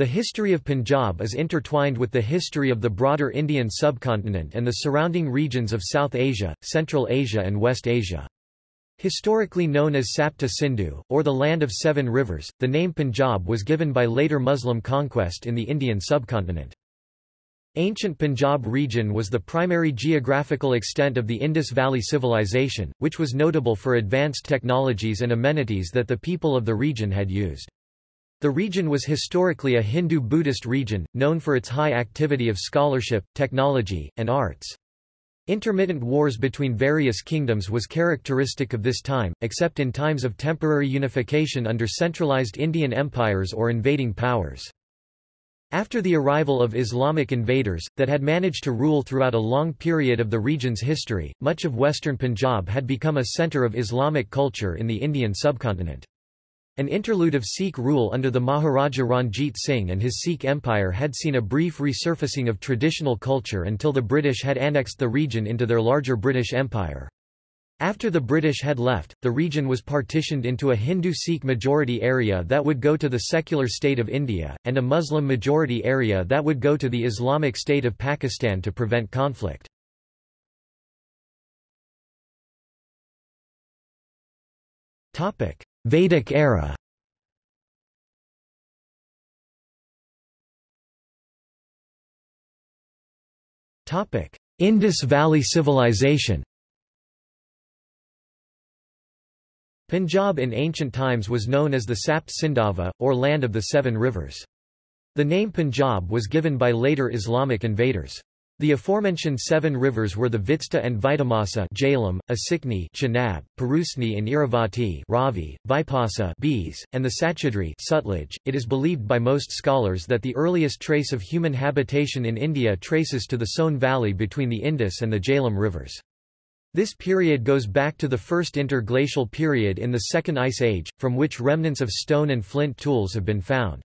The history of Punjab is intertwined with the history of the broader Indian subcontinent and the surrounding regions of South Asia, Central Asia and West Asia. Historically known as Sapta Sindhu, or the Land of Seven Rivers, the name Punjab was given by later Muslim conquest in the Indian subcontinent. Ancient Punjab region was the primary geographical extent of the Indus Valley Civilization, which was notable for advanced technologies and amenities that the people of the region had used. The region was historically a Hindu-Buddhist region, known for its high activity of scholarship, technology, and arts. Intermittent wars between various kingdoms was characteristic of this time, except in times of temporary unification under centralized Indian empires or invading powers. After the arrival of Islamic invaders, that had managed to rule throughout a long period of the region's history, much of western Punjab had become a centre of Islamic culture in the Indian subcontinent. An interlude of Sikh rule under the Maharaja Ranjit Singh and his Sikh empire had seen a brief resurfacing of traditional culture until the British had annexed the region into their larger British Empire. After the British had left, the region was partitioned into a Hindu-Sikh majority area that would go to the secular state of India, and a Muslim majority area that would go to the Islamic state of Pakistan to prevent conflict. Vedic era Indus Valley Civilization Punjab in ancient times was known as the Sapt Sindhava, or Land of the Seven Rivers. The name Punjab was given by later Islamic invaders. The aforementioned seven rivers were the Vitsta and Vitamasa Jhelum, Asikni Chenab, Purusni and Iravati Ravi, Vipasa Beas, and the Sachedri Sutlej. .It is believed by most scholars that the earliest trace of human habitation in India traces to the Soan Valley between the Indus and the Jhelum rivers. This period goes back to the first interglacial period in the Second Ice Age, from which remnants of stone and flint tools have been found.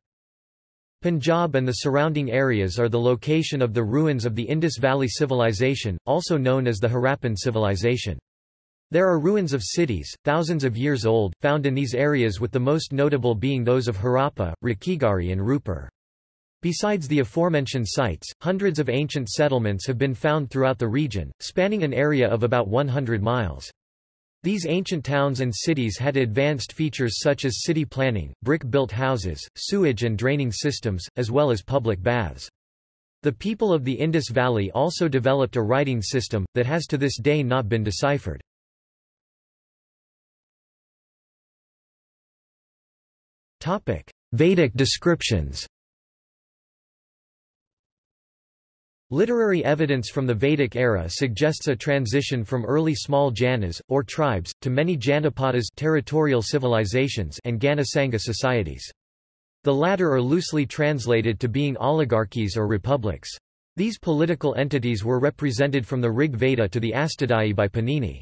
Punjab and the surrounding areas are the location of the ruins of the Indus Valley Civilization, also known as the Harappan Civilization. There are ruins of cities, thousands of years old, found in these areas with the most notable being those of Harappa, Rakhigarhi and Rupur. Besides the aforementioned sites, hundreds of ancient settlements have been found throughout the region, spanning an area of about 100 miles. These ancient towns and cities had advanced features such as city planning, brick-built houses, sewage and draining systems, as well as public baths. The people of the Indus Valley also developed a writing system, that has to this day not been deciphered. Vedic descriptions Literary evidence from the Vedic era suggests a transition from early small janas, or tribes, to many janapadas territorial civilizations and Ganasangha societies. The latter are loosely translated to being oligarchies or republics. These political entities were represented from the Rig Veda to the Ashtadhyayi by Panini.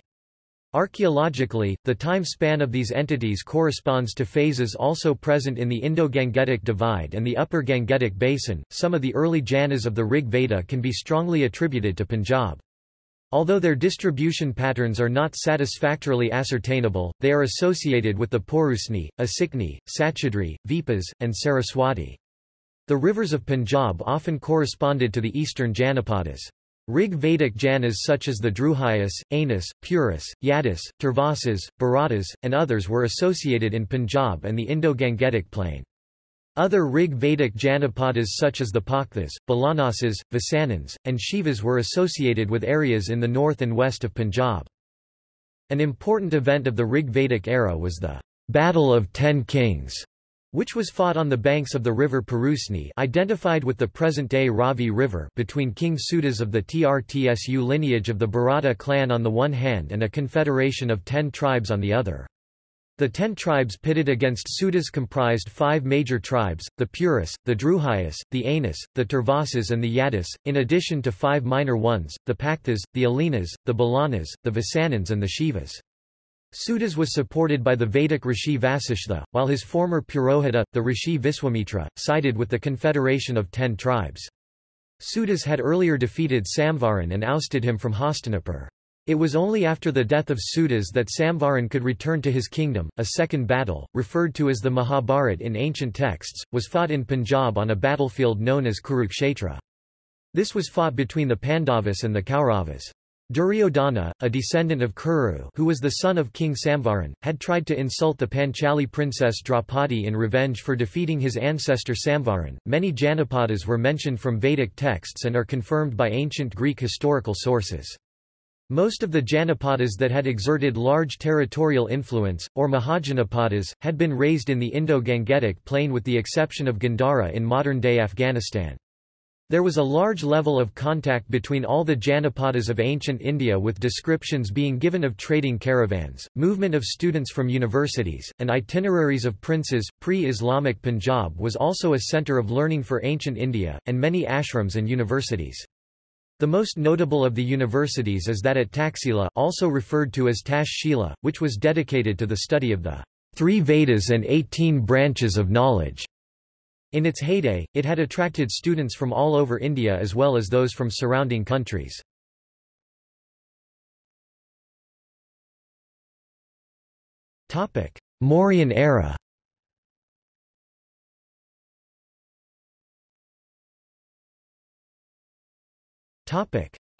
Archaeologically, the time span of these entities corresponds to phases also present in the Indo-Gangetic Divide and the Upper Gangetic Basin. Some of the early Janas of the Rig Veda can be strongly attributed to Punjab. Although their distribution patterns are not satisfactorily ascertainable, they are associated with the Purusni, Asikni, Sachedri, Vipas, and Saraswati. The rivers of Punjab often corresponded to the eastern Janapadas. Rig Vedic Janas such as the Druhyas, Anas, Puris, Yadis, Turvasas, Bharatas, and others were associated in Punjab and the Indo-Gangetic plain. Other Rig Vedic Janapadas such as the Pakthas, Balanasas, Vasanans, and Shivas were associated with areas in the north and west of Punjab. An important event of the Rig Vedic era was the Battle of Ten Kings, which was fought on the banks of the river Purusni identified with the present-day Ravi River between King Sudas of the Trtsu lineage of the Bharata clan on the one hand and a confederation of ten tribes on the other. The ten tribes pitted against Sudas comprised five major tribes, the Puris, the Druhyas, the Anas, the Turvasas and the Yadis, in addition to five minor ones, the Paktas, the Alinas, the Balanas, the Vasanans and the Shivas. Sudas was supported by the Vedic Rishi Vasishtha, while his former Purohita, the Rishi Viswamitra, sided with the confederation of ten tribes. Sudas had earlier defeated Samvaran and ousted him from Hastinapur. It was only after the death of Sudas that Samvaran could return to his kingdom. A second battle, referred to as the Mahabharat in ancient texts, was fought in Punjab on a battlefield known as Kurukshetra. This was fought between the Pandavas and the Kauravas. Duryodhana, a descendant of Kuru who was the son of King Samvaran, had tried to insult the Panchali princess Draupadi in revenge for defeating his ancestor Samvaran. Many Janapadas were mentioned from Vedic texts and are confirmed by ancient Greek historical sources. Most of the Janapadas that had exerted large territorial influence, or Mahajanapadas, had been raised in the Indo-Gangetic plain with the exception of Gandhara in modern-day Afghanistan. There was a large level of contact between all the Janapadas of ancient India with descriptions being given of trading caravans, movement of students from universities, and itineraries of princes. Pre-Islamic Punjab was also a centre of learning for ancient India, and many ashrams and universities. The most notable of the universities is that at Taxila also referred to as Tash which was dedicated to the study of the three Vedas and 18 branches of knowledge. In its heyday, it had attracted students from all over India as well as those from surrounding countries. Mauryan era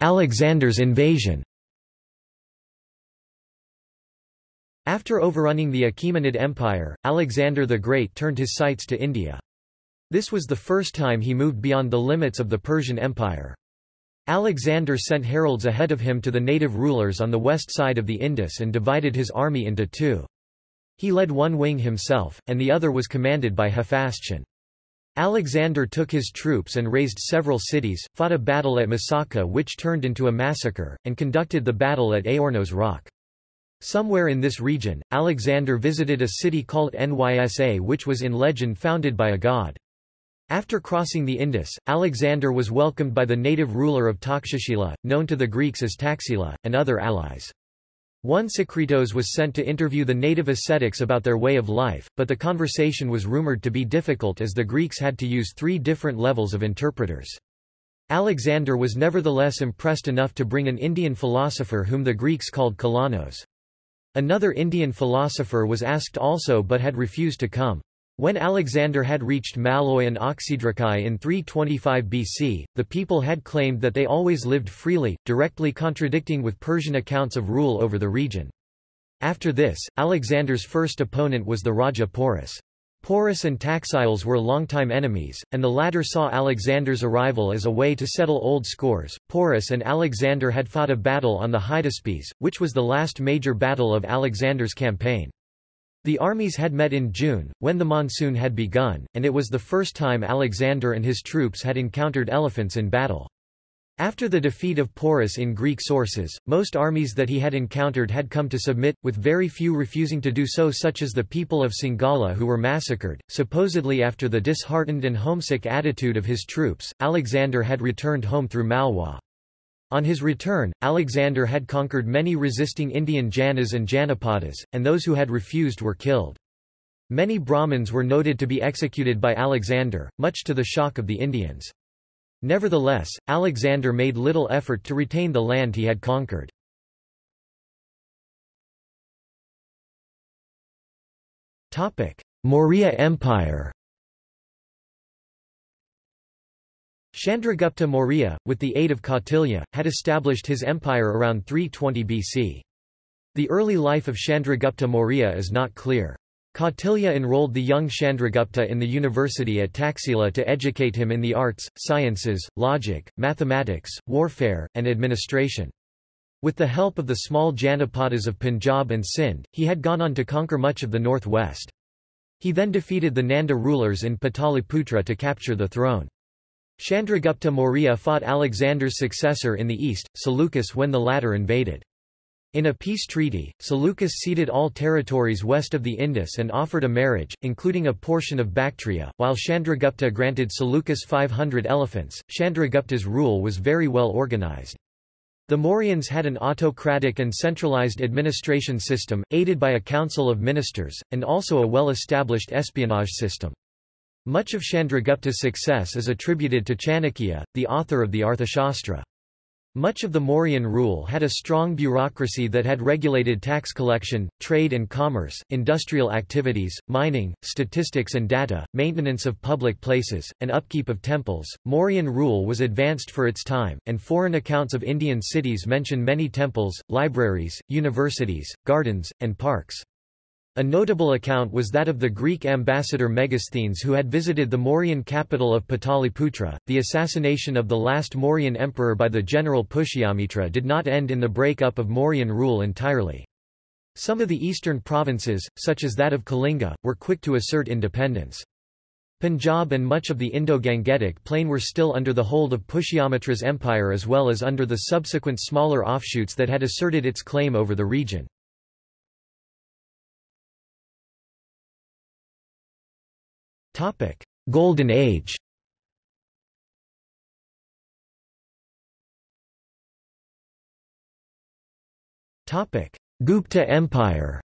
Alexander's invasion After overrunning the Achaemenid Empire, Alexander the Great turned his sights to India. This was the first time he moved beyond the limits of the Persian Empire. Alexander sent heralds ahead of him to the native rulers on the west side of the Indus and divided his army into two. He led one wing himself, and the other was commanded by Hephaestion. Alexander took his troops and razed several cities, fought a battle at Masaka which turned into a massacre, and conducted the battle at Aornos Rock. Somewhere in this region, Alexander visited a city called Nysa which was in legend founded by a god. After crossing the Indus, Alexander was welcomed by the native ruler of Takshashila, known to the Greeks as Taxila, and other allies. Onesicritus was sent to interview the native ascetics about their way of life, but the conversation was rumored to be difficult as the Greeks had to use three different levels of interpreters. Alexander was nevertheless impressed enough to bring an Indian philosopher whom the Greeks called Kalanos. Another Indian philosopher was asked also but had refused to come. When Alexander had reached Malloi and Oxydrakai in 325 BC, the people had claimed that they always lived freely, directly contradicting with Persian accounts of rule over the region. After this, Alexander's first opponent was the Raja Porus. Porus and Taxiles were longtime enemies, and the latter saw Alexander's arrival as a way to settle old scores. Porus and Alexander had fought a battle on the Hydaspes, which was the last major battle of Alexander's campaign. The armies had met in June, when the monsoon had begun, and it was the first time Alexander and his troops had encountered elephants in battle. After the defeat of Porus in Greek sources, most armies that he had encountered had come to submit, with very few refusing to do so such as the people of Sangala who were massacred. Supposedly after the disheartened and homesick attitude of his troops, Alexander had returned home through Malwa. On his return, Alexander had conquered many resisting Indian Janas and Janapadas, and those who had refused were killed. Many Brahmins were noted to be executed by Alexander, much to the shock of the Indians. Nevertheless, Alexander made little effort to retain the land he had conquered. Maurya Empire Chandragupta Maurya, with the aid of Kautilya, had established his empire around 320 BC. The early life of Chandragupta Maurya is not clear. Kautilya enrolled the young Chandragupta in the university at Taxila to educate him in the arts, sciences, logic, mathematics, warfare, and administration. With the help of the small Janapadas of Punjab and Sindh, he had gone on to conquer much of the northwest. He then defeated the Nanda rulers in Pataliputra to capture the throne. Chandragupta Maurya fought Alexander's successor in the east, Seleucus when the latter invaded. In a peace treaty, Seleucus ceded all territories west of the Indus and offered a marriage, including a portion of Bactria, while Chandragupta granted Seleucus 500 elephants. Chandragupta's rule was very well organized. The Mauryans had an autocratic and centralized administration system, aided by a council of ministers, and also a well-established espionage system. Much of Chandragupta's success is attributed to Chanakya, the author of the Arthashastra. Much of the Mauryan rule had a strong bureaucracy that had regulated tax collection, trade and commerce, industrial activities, mining, statistics and data, maintenance of public places, and upkeep of temples. Mauryan rule was advanced for its time, and foreign accounts of Indian cities mention many temples, libraries, universities, gardens, and parks. A notable account was that of the Greek ambassador Megasthenes who had visited the Mauryan capital of Pataliputra. The assassination of the last Mauryan emperor by the general Pushyamitra did not end in the break-up of Mauryan rule entirely. Some of the eastern provinces, such as that of Kalinga, were quick to assert independence. Punjab and much of the Indo-Gangetic plain were still under the hold of Pushyamitra's empire as well as under the subsequent smaller offshoots that had asserted its claim over the region. Topic: Golden Age. Topic: Gupta Empire.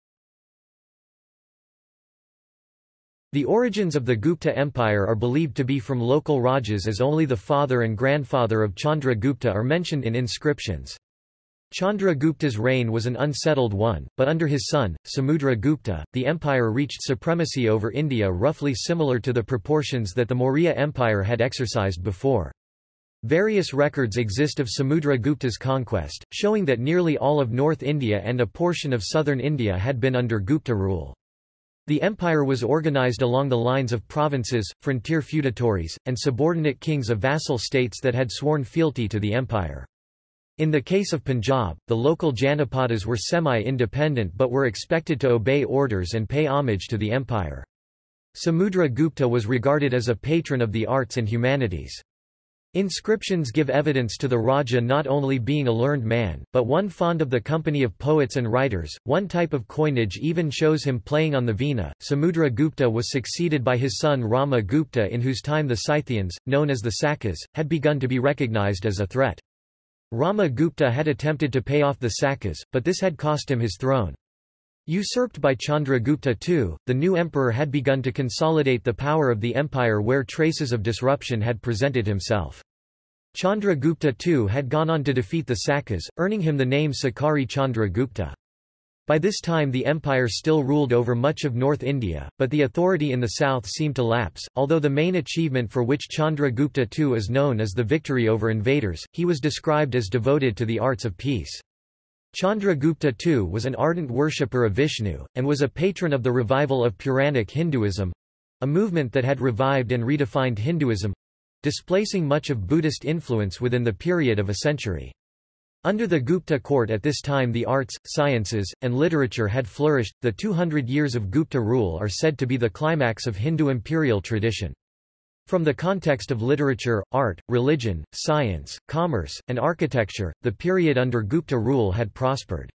The origins of the Gupta Empire are believed to be from local Rajas as only the father and grandfather of Chandra Gupta are mentioned in inscriptions. Chandragupta's reign was an unsettled one, but under his son, Samudra Gupta, the empire reached supremacy over India roughly similar to the proportions that the Maurya Empire had exercised before. Various records exist of Samudra Gupta's conquest, showing that nearly all of North India and a portion of southern India had been under Gupta rule. The empire was organized along the lines of provinces, frontier feudatories, and subordinate kings of vassal states that had sworn fealty to the empire. In the case of Punjab, the local Janapadas were semi-independent but were expected to obey orders and pay homage to the empire. Samudra Gupta was regarded as a patron of the arts and humanities. Inscriptions give evidence to the Raja not only being a learned man, but one fond of the company of poets and writers. One type of coinage even shows him playing on the veena. Samudra Gupta was succeeded by his son Rama Gupta, in whose time the Scythians, known as the Sakas, had begun to be recognized as a threat. Rama Gupta had attempted to pay off the Sakas, but this had cost him his throne. Usurped by Chandragupta II, the new emperor had begun to consolidate the power of the empire where traces of disruption had presented himself. Chandragupta II had gone on to defeat the Sakas, earning him the name Sakari Chandragupta. By this time the empire still ruled over much of North India, but the authority in the south seemed to lapse. Although the main achievement for which Chandragupta II is known is the victory over invaders, he was described as devoted to the arts of peace. Chandragupta II was an ardent worshipper of Vishnu, and was a patron of the revival of Puranic Hinduism—a movement that had revived and redefined Hinduism—displacing much of Buddhist influence within the period of a century. Under the Gupta court at this time the arts, sciences, and literature had flourished. The 200 years of Gupta rule are said to be the climax of Hindu imperial tradition. From the context of literature, art, religion, science, commerce, and architecture, the period under Gupta rule had prospered.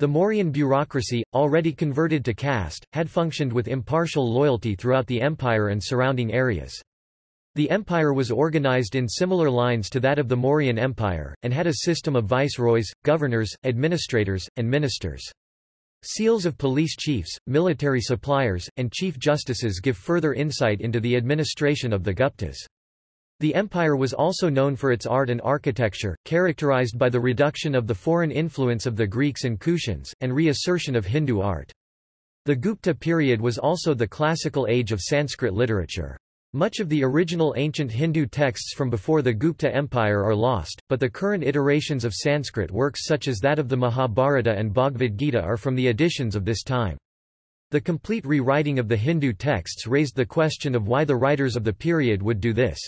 The Mauryan bureaucracy, already converted to caste, had functioned with impartial loyalty throughout the empire and surrounding areas. The empire was organized in similar lines to that of the Mauryan Empire, and had a system of viceroys, governors, administrators, and ministers. Seals of police chiefs, military suppliers, and chief justices give further insight into the administration of the Guptas. The empire was also known for its art and architecture, characterized by the reduction of the foreign influence of the Greeks and Kushans, and reassertion of Hindu art. The Gupta period was also the classical age of Sanskrit literature. Much of the original ancient Hindu texts from before the Gupta Empire are lost, but the current iterations of Sanskrit works such as that of the Mahabharata and Bhagavad Gita are from the editions of this time. The complete rewriting of the Hindu texts raised the question of why the writers of the period would do this.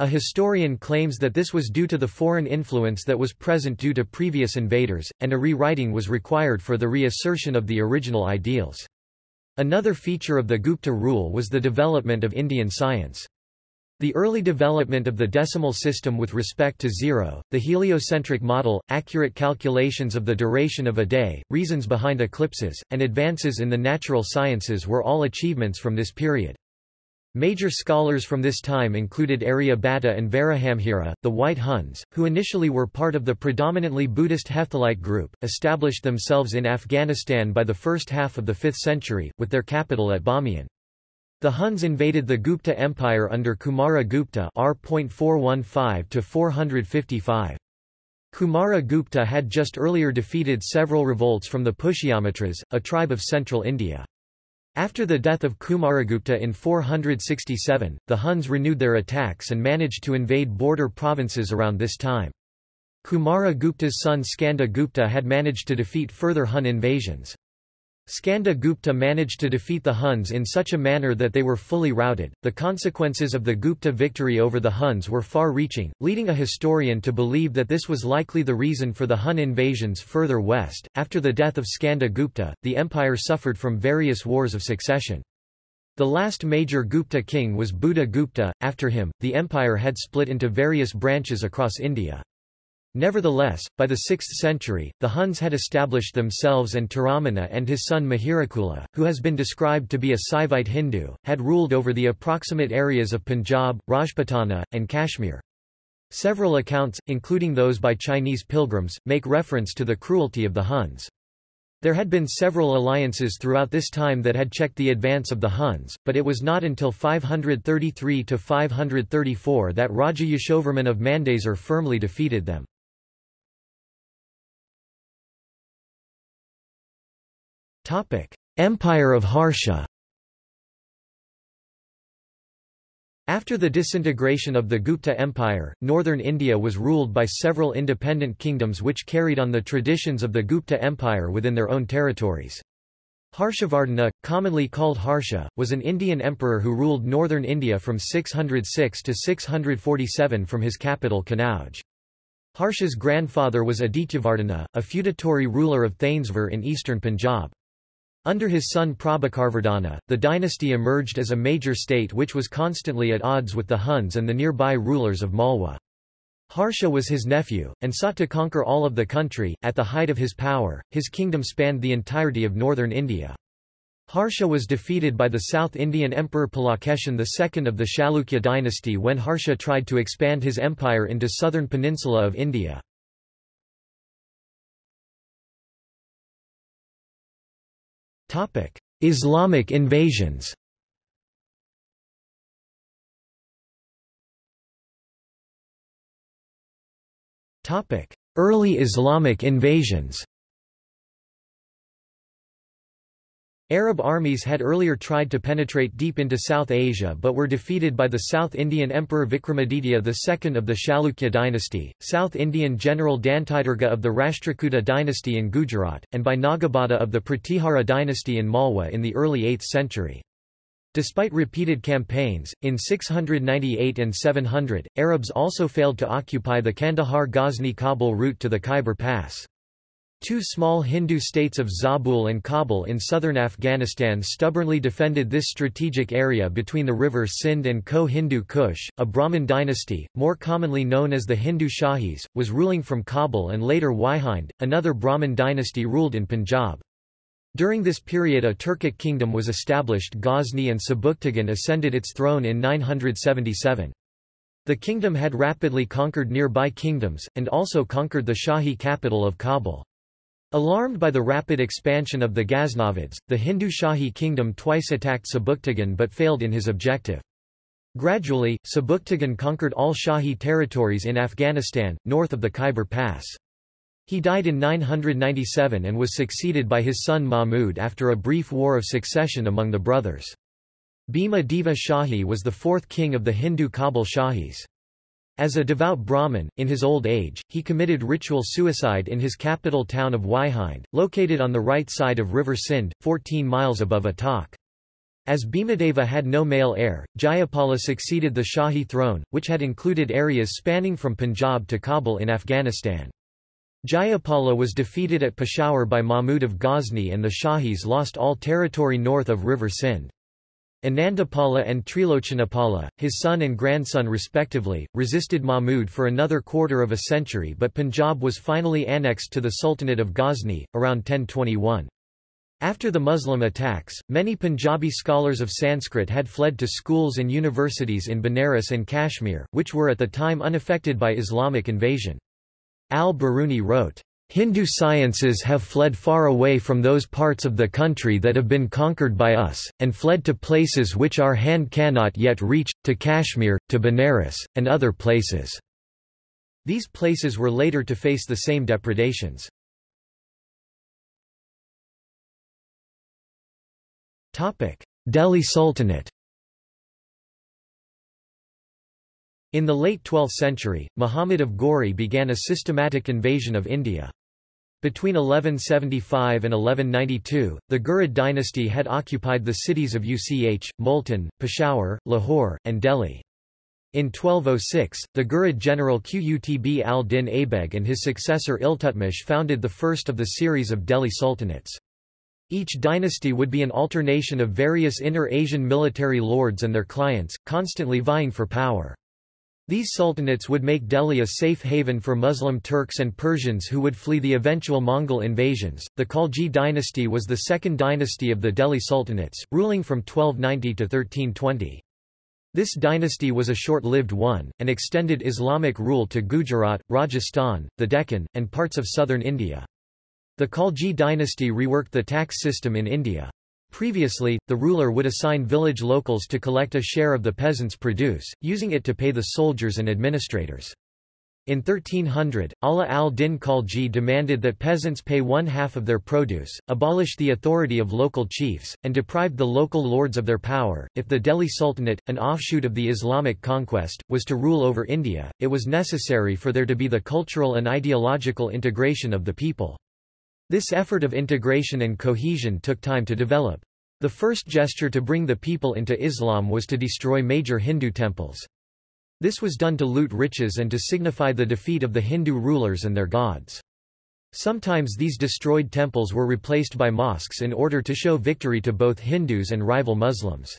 A historian claims that this was due to the foreign influence that was present due to previous invaders, and a rewriting was required for the reassertion of the original ideals. Another feature of the Gupta rule was the development of Indian science. The early development of the decimal system with respect to zero, the heliocentric model, accurate calculations of the duration of a day, reasons behind eclipses, and advances in the natural sciences were all achievements from this period. Major scholars from this time included Aryabhata and Varahamihira, the White Huns, who initially were part of the predominantly Buddhist Hephthalite group, established themselves in Afghanistan by the first half of the 5th century, with their capital at Bamiyan. The Huns invaded the Gupta Empire under Kumara Gupta R.415 455. Kumara Gupta had just earlier defeated several revolts from the Pushyamitras, a tribe of central India. After the death of Kumaragupta in 467, the Huns renewed their attacks and managed to invade border provinces around this time. Kumaragupta's son Skanda Gupta had managed to defeat further Hun invasions. Skanda Gupta managed to defeat the Huns in such a manner that they were fully routed. The consequences of the Gupta victory over the Huns were far reaching, leading a historian to believe that this was likely the reason for the Hun invasions further west. After the death of Skanda Gupta, the empire suffered from various wars of succession. The last major Gupta king was Buddha Gupta. After him, the empire had split into various branches across India. Nevertheless, by the 6th century, the Huns had established themselves and Toramana and his son Mihirakula, who has been described to be a Saivite Hindu, had ruled over the approximate areas of Punjab, Rajputana, and Kashmir. Several accounts, including those by Chinese pilgrims, make reference to the cruelty of the Huns. There had been several alliances throughout this time that had checked the advance of the Huns, but it was not until 533–534 that Raja Yashovarman of Mandsaur firmly defeated them. Empire of Harsha After the disintegration of the Gupta Empire, northern India was ruled by several independent kingdoms which carried on the traditions of the Gupta Empire within their own territories. Harshavardhana, commonly called Harsha, was an Indian emperor who ruled northern India from 606 to 647 from his capital Kanauj. Harsha's grandfather was Adityavardhana, a feudatory ruler of Thainsvar in eastern Punjab. Under his son Prabhakarvardhana, the dynasty emerged as a major state which was constantly at odds with the Huns and the nearby rulers of Malwa. Harsha was his nephew, and sought to conquer all of the country. At the height of his power, his kingdom spanned the entirety of northern India. Harsha was defeated by the South Indian Emperor Pulakeshin II of the Chalukya dynasty when Harsha tried to expand his empire into southern peninsula of India. Islamic invasions. Topic: Early Islamic invasions Arab armies had earlier tried to penetrate deep into South Asia but were defeated by the South Indian Emperor Vikramaditya II of the Chalukya dynasty, South Indian General Dantidurga of the Rashtrakuta dynasty in Gujarat, and by Nagabhata of the Pratihara dynasty in Malwa in the early 8th century. Despite repeated campaigns, in 698 and 700, Arabs also failed to occupy the Kandahar-Ghazni-Kabul route to the Khyber Pass. Two small Hindu states of Zabul and Kabul in southern Afghanistan stubbornly defended this strategic area between the river Sindh and Ko-Hindu Kush. A Brahmin dynasty, more commonly known as the Hindu Shahis, was ruling from Kabul and later Waihind, another Brahmin dynasty ruled in Punjab. During this period a Turkic kingdom was established Ghazni and Sebuktigin ascended its throne in 977. The kingdom had rapidly conquered nearby kingdoms, and also conquered the Shahi capital of Kabul. Alarmed by the rapid expansion of the Ghaznavids, the Hindu Shahi kingdom twice attacked Sebuktigin but failed in his objective. Gradually, Sebuktigin conquered all Shahi territories in Afghanistan, north of the Khyber Pass. He died in 997 and was succeeded by his son Mahmud after a brief war of succession among the brothers. Bhima Deva Shahi was the fourth king of the Hindu Kabul Shahis. As a devout Brahmin, in his old age, he committed ritual suicide in his capital town of Waihind, located on the right side of River Sindh, 14 miles above Attock. As Bhimadeva had no male heir, Jayapala succeeded the Shahi throne, which had included areas spanning from Punjab to Kabul in Afghanistan. Jayapala was defeated at Peshawar by Mahmud of Ghazni and the Shahis lost all territory north of River Sindh. Anandapala and Trilochanapala, his son and grandson respectively, resisted Mahmud for another quarter of a century but Punjab was finally annexed to the Sultanate of Ghazni, around 1021. After the Muslim attacks, many Punjabi scholars of Sanskrit had fled to schools and universities in Benares and Kashmir, which were at the time unaffected by Islamic invasion. Al-Biruni wrote, Hindu sciences have fled far away from those parts of the country that have been conquered by us, and fled to places which our hand cannot yet reach, to Kashmir, to Benares, and other places. These places were later to face the same depredations. Delhi Sultanate In the late 12th century, Muhammad of Ghori began a systematic invasion of India. Between 1175 and 1192, the Ghurid dynasty had occupied the cities of Uch, Multan, Peshawar, Lahore, and Delhi. In 1206, the Ghurid general Qutb al-Din Aibeg and his successor Iltutmish founded the first of the series of Delhi sultanates. Each dynasty would be an alternation of various inner Asian military lords and their clients, constantly vying for power. These sultanates would make Delhi a safe haven for Muslim Turks and Persians who would flee the eventual Mongol invasions. The Khalji dynasty was the second dynasty of the Delhi sultanates, ruling from 1290 to 1320. This dynasty was a short-lived one, and extended Islamic rule to Gujarat, Rajasthan, the Deccan, and parts of southern India. The Khalji dynasty reworked the tax system in India. Previously, the ruler would assign village locals to collect a share of the peasants' produce, using it to pay the soldiers and administrators. In 1300, Ala al-Din Khalji demanded that peasants pay one half of their produce, abolish the authority of local chiefs, and deprived the local lords of their power. If the Delhi Sultanate, an offshoot of the Islamic conquest, was to rule over India, it was necessary for there to be the cultural and ideological integration of the people. This effort of integration and cohesion took time to develop. The first gesture to bring the people into Islam was to destroy major Hindu temples. This was done to loot riches and to signify the defeat of the Hindu rulers and their gods. Sometimes these destroyed temples were replaced by mosques in order to show victory to both Hindus and rival Muslims.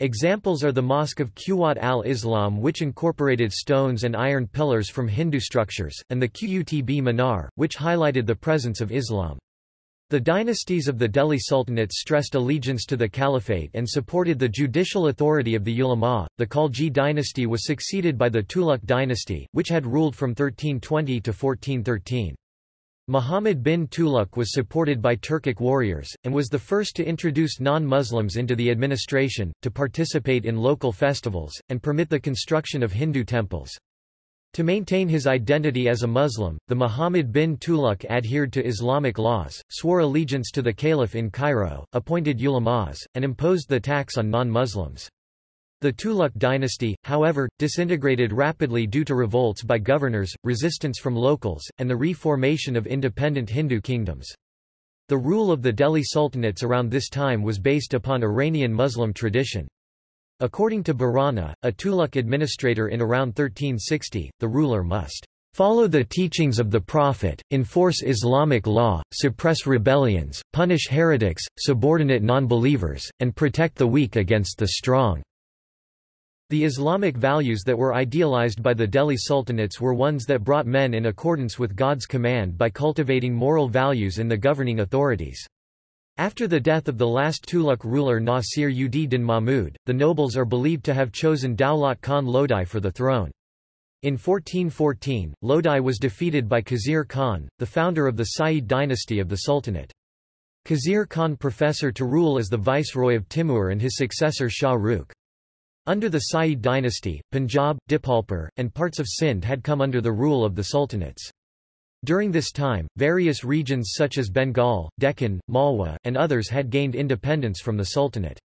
Examples are the Mosque of Quwat al-Islam which incorporated stones and iron pillars from Hindu structures, and the Qutb Minar, which highlighted the presence of Islam. The dynasties of the Delhi Sultanates stressed allegiance to the caliphate and supported the judicial authority of the ulama. The Khalji dynasty was succeeded by the Tughlaq dynasty, which had ruled from 1320 to 1413. Muhammad bin Tughlaq was supported by Turkic warriors, and was the first to introduce non-Muslims into the administration, to participate in local festivals, and permit the construction of Hindu temples. To maintain his identity as a Muslim, the Muhammad bin Tughlaq adhered to Islamic laws, swore allegiance to the caliph in Cairo, appointed ulamas, and imposed the tax on non-Muslims. The Tughlaq dynasty, however, disintegrated rapidly due to revolts by governors, resistance from locals, and the reformation of independent Hindu kingdoms. The rule of the Delhi sultanates around this time was based upon Iranian Muslim tradition. According to Barani, a Tughlaq administrator in around 1360, the ruler must follow the teachings of the Prophet, enforce Islamic law, suppress rebellions, punish heretics, subordinate non-believers, and protect the weak against the strong. The Islamic values that were idealized by the Delhi sultanates were ones that brought men in accordance with God's command by cultivating moral values in the governing authorities. After the death of the last Tughlaq ruler Nasir ud din Mahmud, the nobles are believed to have chosen Daulat Khan Lodi for the throne. In 1414, Lodi was defeated by Khizr Khan, the founder of the Sayyid dynasty of the Sultanate. Khizr Khan professor to rule as the viceroy of Timur and his successor Shah Rukh. Under the Sayyid dynasty, Punjab, Dipalpur, and parts of Sindh had come under the rule of the sultanates. During this time, various regions such as Bengal, Deccan, Malwa, and others had gained independence from the Sultanate.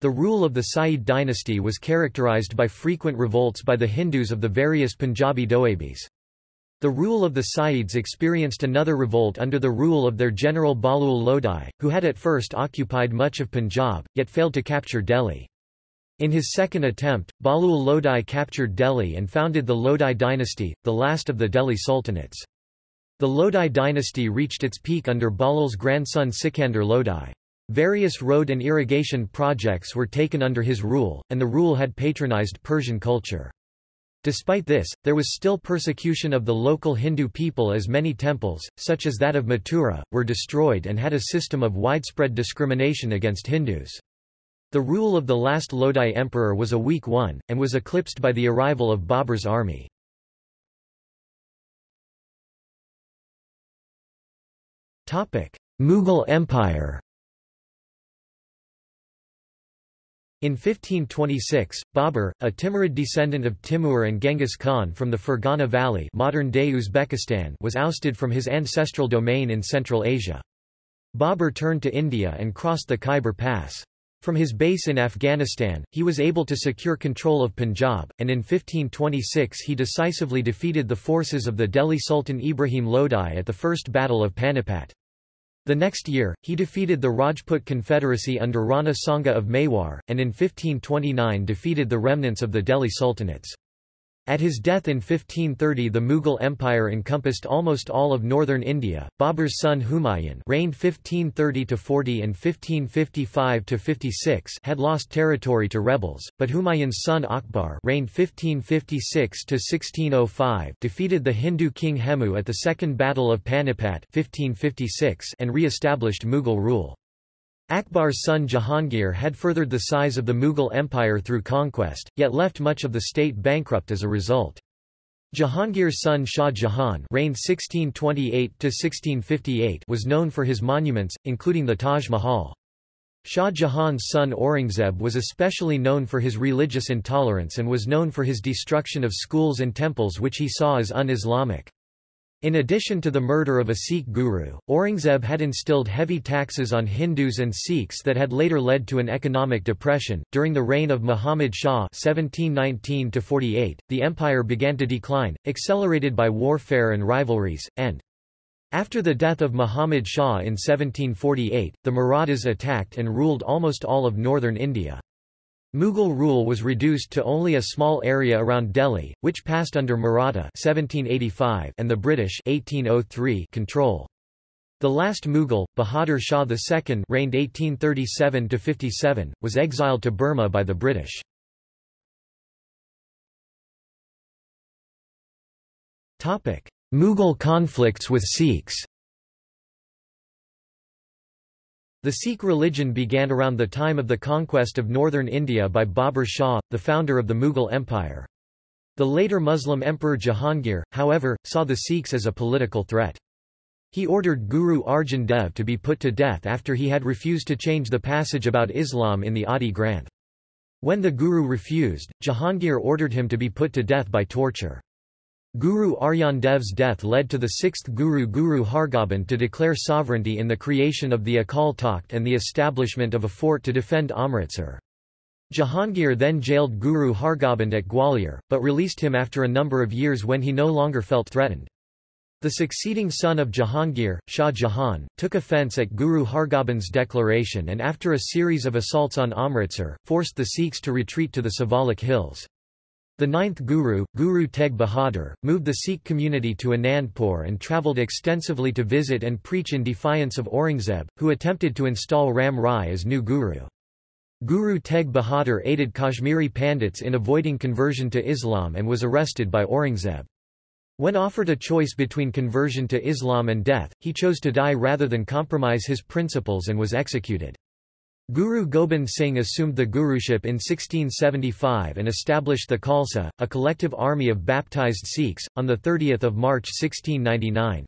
The rule of the Sayyid dynasty was characterized by frequent revolts by the Hindus of the various Punjabi Doabis. The rule of the Sayyids experienced another revolt under the rule of their general Bahlul Lodi, who had at first occupied much of Punjab, yet failed to capture Delhi. In his second attempt, Bahlul Lodi captured Delhi and founded the Lodi dynasty, the last of the Delhi sultanates. The Lodi dynasty reached its peak under Bahlul's grandson Sikandar Lodi. Various road and irrigation projects were taken under his rule, and the rule had patronized Persian culture. Despite this, there was still persecution of the local Hindu people as many temples, such as that of Mathura, were destroyed and had a system of widespread discrimination against Hindus. The rule of the last Lodi emperor was a weak one, and was eclipsed by the arrival of Babur's army. Mughal Empire In 1526, Babur, a Timurid descendant of Timur and Genghis Khan from the Fergana Valley modern-day Uzbekistan was ousted from his ancestral domain in Central Asia. Babur turned to India and crossed the Khyber Pass. From his base in Afghanistan, he was able to secure control of Punjab, and in 1526 he decisively defeated the forces of the Delhi Sultan Ibrahim Lodi at the First Battle of Panipat. The next year, he defeated the Rajput Confederacy under Rana Sanga of Mewar, and in 1529 defeated the remnants of the Delhi Sultanates. At his death in 1530 the Mughal Empire encompassed almost all of northern India. Babur's son Humayun reigned 1530–40 and 1555–56 had lost territory to rebels, but Humayun's son Akbar reigned 1556–1605 defeated the Hindu king Hemu at the Second Battle of Panipat 1556 and re-established Mughal rule. Akbar's son Jahangir had furthered the size of the Mughal Empire through conquest, yet left much of the state bankrupt as a result. Jahangir's son Shah Jahan reigned 1628 was known for his monuments, including the Taj Mahal. Shah Jahan's son Aurangzeb was especially known for his religious intolerance and was known for his destruction of schools and temples which he saw as un-Islamic. In addition to the murder of a Sikh guru, Aurangzeb had instilled heavy taxes on Hindus and Sikhs that had later led to an economic depression. During the reign of Muhammad Shah (1719–48), the empire began to decline, accelerated by warfare and rivalries, and after the death of Muhammad Shah in 1748, the Marathas attacked and ruled almost all of northern India. Mughal rule was reduced to only a small area around Delhi, which passed under Maratha 1785 and the British 1803 control. The last Mughal, Bahadur Shah II reigned 1837–57, was exiled to Burma by the British. Mughal conflicts with Sikhs The Sikh religion began around the time of the conquest of northern India by Babur Shah, the founder of the Mughal Empire. The later Muslim emperor Jahangir, however, saw the Sikhs as a political threat. He ordered Guru Arjan Dev to be put to death after he had refused to change the passage about Islam in the Adi Granth. When the Guru refused, Jahangir ordered him to be put to death by torture. Guru Arjan Dev's death led to the sixth Guru Guru Hargobind to declare sovereignty in the creation of the Akal Takht and the establishment of a fort to defend Amritsar. Jahangir then jailed Guru Hargobind at Gwalior, but released him after a number of years when he no longer felt threatened. The succeeding son of Jahangir, Shah Jahan, took offence at Guru Hargobind's declaration and after a series of assaults on Amritsar, forced the Sikhs to retreat to the Siwalik hills. The ninth Guru, Guru Tegh Bahadur, moved the Sikh community to Anandpur and travelled extensively to visit and preach in defiance of Aurangzeb, who attempted to install Ram Rai as new Guru. Guru Tegh Bahadur aided Kashmiri Pandits in avoiding conversion to Islam and was arrested by Aurangzeb. When offered a choice between conversion to Islam and death, he chose to die rather than compromise his principles and was executed. Guru Gobind Singh assumed the guruship in 1675 and established the Khalsa, a collective army of baptized Sikhs, on 30 March 1699.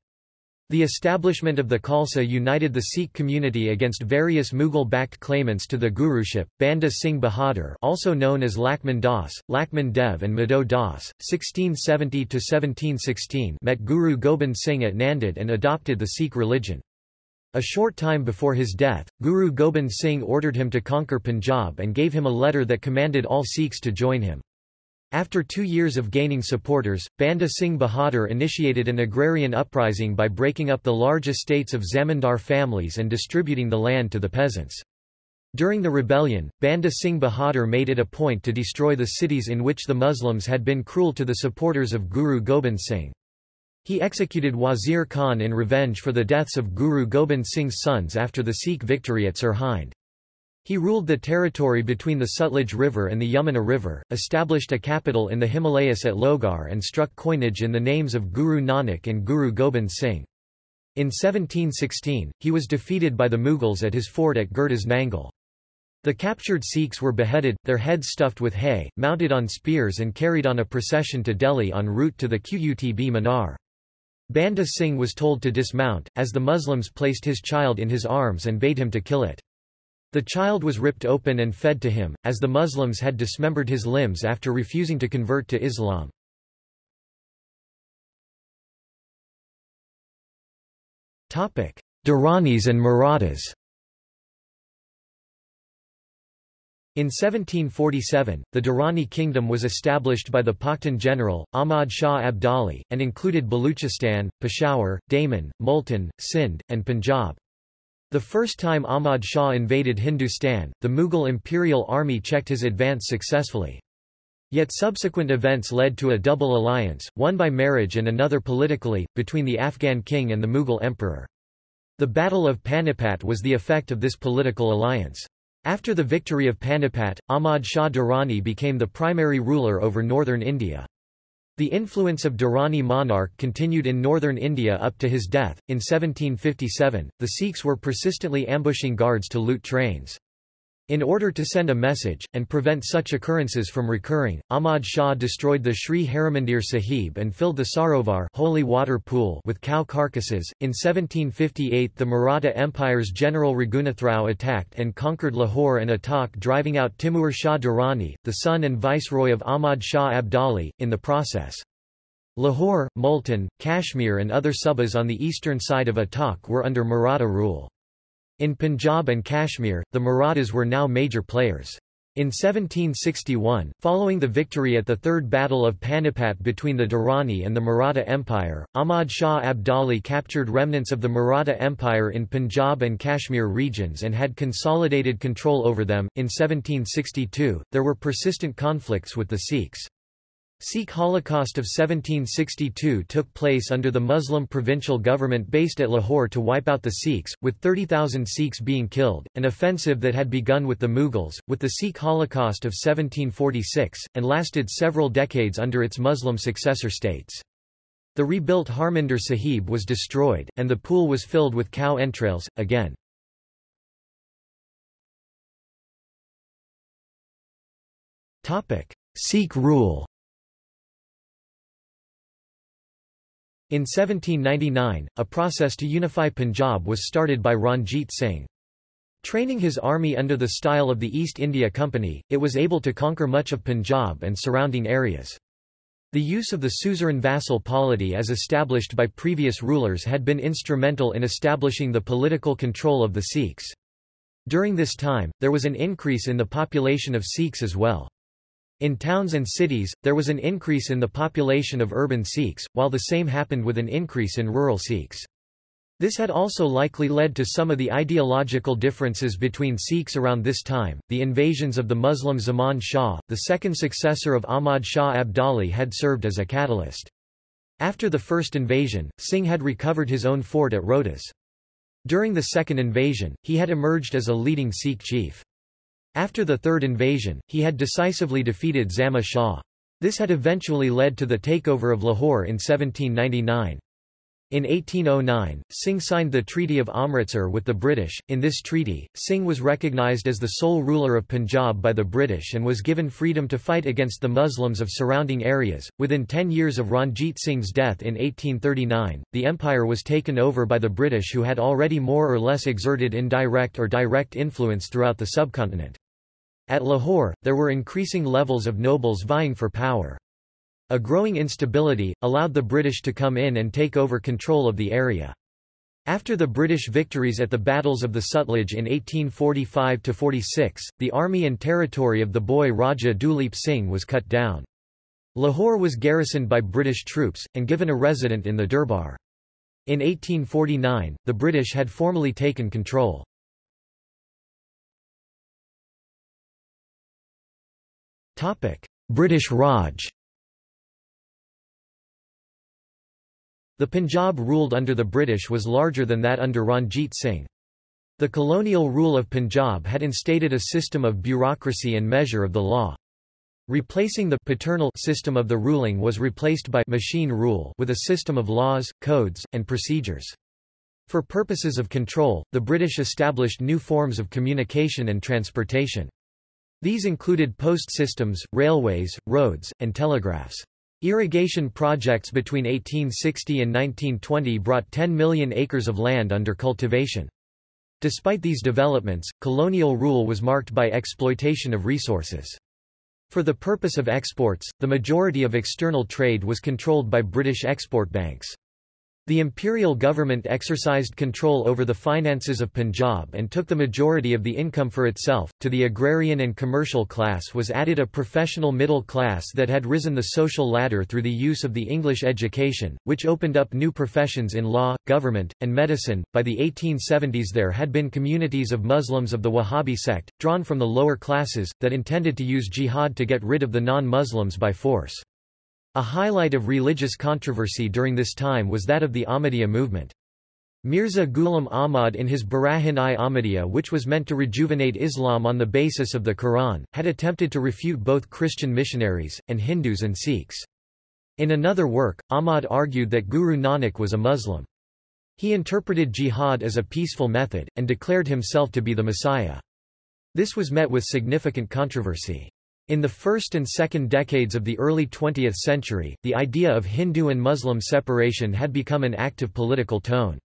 The establishment of the Khalsa united the Sikh community against various Mughal-backed claimants to the guruship. Banda Singh Bahadur, also known as Lakshman Das, Lakshman Dev and Madho Das, 1670–1716 met Guru Gobind Singh at Nanded and adopted the Sikh religion. A short time before his death, Guru Gobind Singh ordered him to conquer Punjab and gave him a letter that commanded all Sikhs to join him. After two years of gaining supporters, Banda Singh Bahadur initiated an agrarian uprising by breaking up the large estates of zamindar families and distributing the land to the peasants. During the rebellion, Banda Singh Bahadur made it a point to destroy the cities in which the Muslims had been cruel to the supporters of Guru Gobind Singh. He executed Wazir Khan in revenge for the deaths of Guru Gobind Singh's sons after the Sikh victory at Sirhind. He ruled the territory between the Sutlej River and the Yamuna River, established a capital in the Himalayas at Lohgarh and struck coinage in the names of Guru Nanak and Guru Gobind Singh. In 1716, he was defeated by the Mughals at his fort at Gurdas Nangal. The captured Sikhs were beheaded, their heads stuffed with hay, mounted on spears and carried on a procession to Delhi en route to the Qutb Minar. Banda Singh was told to dismount, as the Muslims placed his child in his arms and bade him to kill it. The child was ripped open and fed to him, as the Muslims had dismembered his limbs after refusing to convert to Islam. Duranis and Marathas In 1747, the Durrani kingdom was established by the Pakhtun general, Ahmad Shah Abdali, and included Baluchistan, Peshawar, Daman, Multan, Sindh, and Punjab. The first time Ahmad Shah invaded Hindustan, the Mughal imperial army checked his advance successfully. Yet subsequent events led to a double alliance, one by marriage and another politically, between the Afghan king and the Mughal emperor. The Battle of Panipat was the effect of this political alliance. After the victory of Panipat, Ahmad Shah Durrani became the primary ruler over northern India. The influence of Durrani monarch continued in northern India up to his death. In 1757, the Sikhs were persistently ambushing guards to loot trains. In order to send a message, and prevent such occurrences from recurring, Ahmad Shah destroyed the Sri Harimandir Sahib and filled the Sarovar holy water pool with cow carcasses. In 1758 the Maratha Empire's General Raghunathrao attacked and conquered Lahore and Attock driving out Timur Shah Durrani, the son and viceroy of Ahmad Shah Abdali, in the process. Lahore, Multan, Kashmir and other subas on the eastern side of Attock were under Maratha rule. In Punjab and Kashmir, the Marathas were now major players. In 1761, following the victory at the Third Battle of Panipat between the Durrani and the Maratha Empire, Ahmad Shah Abdali captured remnants of the Maratha Empire in Punjab and Kashmir regions and had consolidated control over them. In 1762, there were persistent conflicts with the Sikhs. Sikh Holocaust of 1762 took place under the Muslim provincial government based at Lahore to wipe out the Sikhs, with 30,000 Sikhs being killed, an offensive that had begun with the Mughals, with the Sikh Holocaust of 1746, and lasted several decades under its Muslim successor states. The rebuilt Harmandir Sahib was destroyed, and the pool was filled with cow entrails, again. Sikh rule In 1799, a process to unify Punjab was started by Ranjit Singh. Training his army under the style of the East India Company, it was able to conquer much of Punjab and surrounding areas. The use of the suzerain vassal polity as established by previous rulers had been instrumental in establishing the political control of the Sikhs. During this time, there was an increase in the population of Sikhs as well. In towns and cities, there was an increase in the population of urban Sikhs, while the same happened with an increase in rural Sikhs. This had also likely led to some of the ideological differences between Sikhs around this time. The invasions of the Muslim Zaman Shah, the second successor of Ahmad Shah Abdali, had served as a catalyst. After the first invasion, Singh had recovered his own fort at Rohtas. During the second invasion, he had emerged as a leading Sikh chief. After the third invasion, he had decisively defeated Zaman Shah. This had eventually led to the takeover of Lahore in 1799. In 1809, Singh signed the Treaty of Amritsar with the British. In this treaty, Singh was recognized as the sole ruler of Punjab by the British and was given freedom to fight against the Muslims of surrounding areas. Within ten years of Ranjit Singh's death in 1839, the empire was taken over by the British who had already more or less exerted indirect or direct influence throughout the subcontinent. At Lahore, there were increasing levels of nobles vying for power. A growing instability, allowed the British to come in and take over control of the area. After the British victories at the battles of the Sutlej in 1845–46, the army and territory of the boy Raja Duleep Singh was cut down. Lahore was garrisoned by British troops, and given a resident in the Durbar. In 1849, the British had formally taken control. British Raj The Punjab ruled under the British was larger than that under Ranjit Singh. The colonial rule of Punjab had instated a system of bureaucracy and measure of the law. Replacing the paternal system of the ruling was replaced by machine rule with a system of laws, codes, and procedures. For purposes of control, the British established new forms of communication and transportation. These included post systems, railways, roads, and telegraphs. Irrigation projects between 1860 and 1920 brought 10 million acres of land under cultivation. Despite these developments, colonial rule was marked by exploitation of resources. For the purpose of exports, the majority of external trade was controlled by British export banks. The imperial government exercised control over the finances of Punjab and took the majority of the income for itself. To the agrarian and commercial class was added a professional middle class that had risen the social ladder through the use of the English education, which opened up new professions in law, government, and medicine. By the 1870s, there had been communities of Muslims of the Wahhabi sect, drawn from the lower classes, that intended to use jihad to get rid of the non Muslims by force. A highlight of religious controversy during this time was that of the Ahmadiyya movement. Mirza Ghulam Ahmad in his Barahin-i Ahmadiyya which was meant to rejuvenate Islam on the basis of the Quran, had attempted to refute both Christian missionaries, and Hindus and Sikhs. In another work, Ahmad argued that Guru Nanak was a Muslim. He interpreted jihad as a peaceful method, and declared himself to be the Messiah. This was met with significant controversy. In the first and second decades of the early 20th century, the idea of Hindu and Muslim separation had become an active political tone.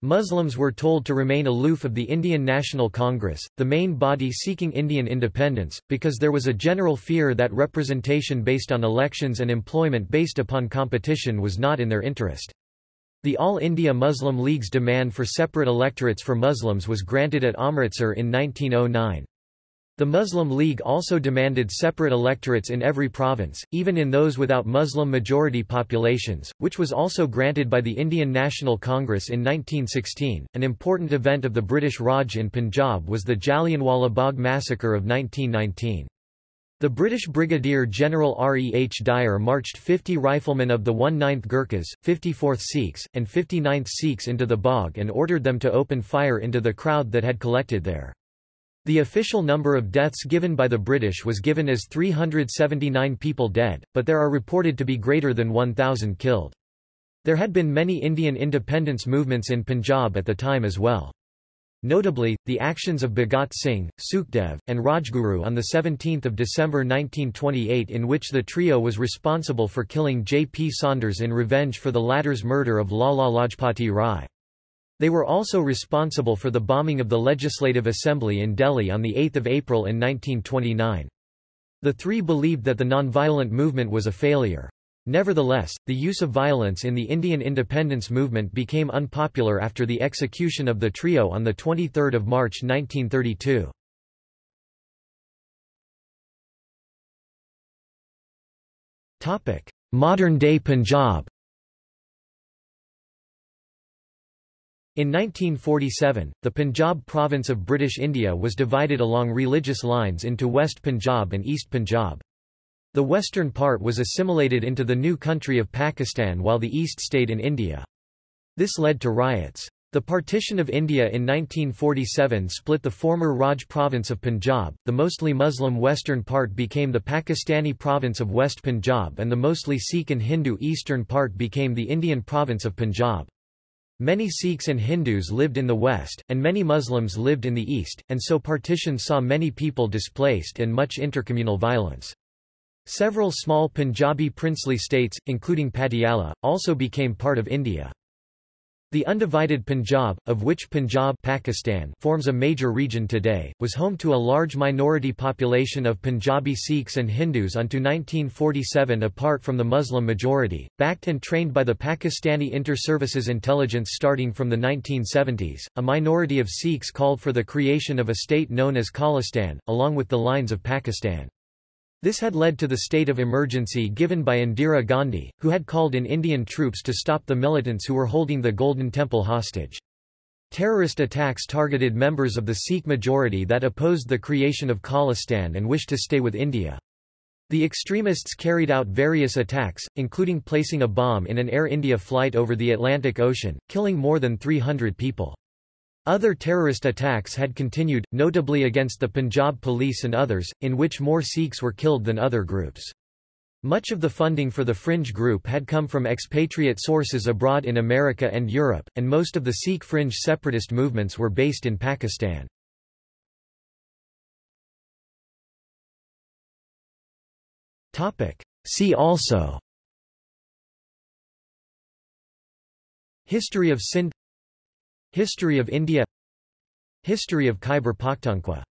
Muslims were told to remain aloof of the Indian National Congress, the main body seeking Indian independence, because there was a general fear that representation based on elections and employment based upon competition was not in their interest. The All India Muslim League's demand for separate electorates for Muslims was granted at Amritsar in 1909. The Muslim League also demanded separate electorates in every province, even in those without Muslim majority populations, which was also granted by the Indian National Congress in 1916. An important event of the British Raj in Punjab was the Jallianwala Bagh massacre of 1919. The British Brigadier General R. E. H. Dyer marched 50 riflemen of the 1/9th Gurkhas, 54th Sikhs, and 59th Sikhs into the Bagh and ordered them to open fire into the crowd that had collected there. The official number of deaths given by the British was given as 379 people dead, but there are reported to be greater than 1,000 killed. There had been many Indian independence movements in Punjab at the time as well. Notably, the actions of Bhagat Singh, Sukhdev, and Rajguru on 17 December 1928 in which the trio was responsible for killing J. P. Saunders in revenge for the latter's murder of Lala Lajpati Rai. They were also responsible for the bombing of the Legislative Assembly in Delhi on 8 April in 1929. The three believed that the nonviolent movement was a failure. Nevertheless, the use of violence in the Indian independence movement became unpopular after the execution of the trio on 23 March 1932. Modern-day Punjab In 1947, the Punjab province of British India was divided along religious lines into West Punjab and East Punjab. The western part was assimilated into the new country of Pakistan while the east stayed in India. This led to riots. The partition of India in 1947 split the former Raj province of Punjab, the mostly Muslim western part became the Pakistani province of West Punjab and the mostly Sikh and Hindu eastern part became the Indian province of Punjab. Many Sikhs and Hindus lived in the west, and many Muslims lived in the east, and so partition saw many people displaced and much intercommunal violence. Several small Punjabi princely states, including Patiala, also became part of India. The undivided Punjab, of which Punjab Pakistan forms a major region today, was home to a large minority population of Punjabi Sikhs and Hindus until 1947 apart from the Muslim majority, backed and trained by the Pakistani Inter-Services Intelligence starting from the 1970s. A minority of Sikhs called for the creation of a state known as Khalistan, along with the lines of Pakistan. This had led to the state of emergency given by Indira Gandhi, who had called in Indian troops to stop the militants who were holding the Golden Temple hostage. Terrorist attacks targeted members of the Sikh majority that opposed the creation of Khalistan and wished to stay with India. The extremists carried out various attacks, including placing a bomb in an Air India flight over the Atlantic Ocean, killing more than 300 people. Other terrorist attacks had continued, notably against the Punjab police and others, in which more Sikhs were killed than other groups. Much of the funding for the fringe group had come from expatriate sources abroad in America and Europe, and most of the Sikh fringe separatist movements were based in Pakistan. See also History of Sindh History of India. History of Khyber Pakhtunkhwa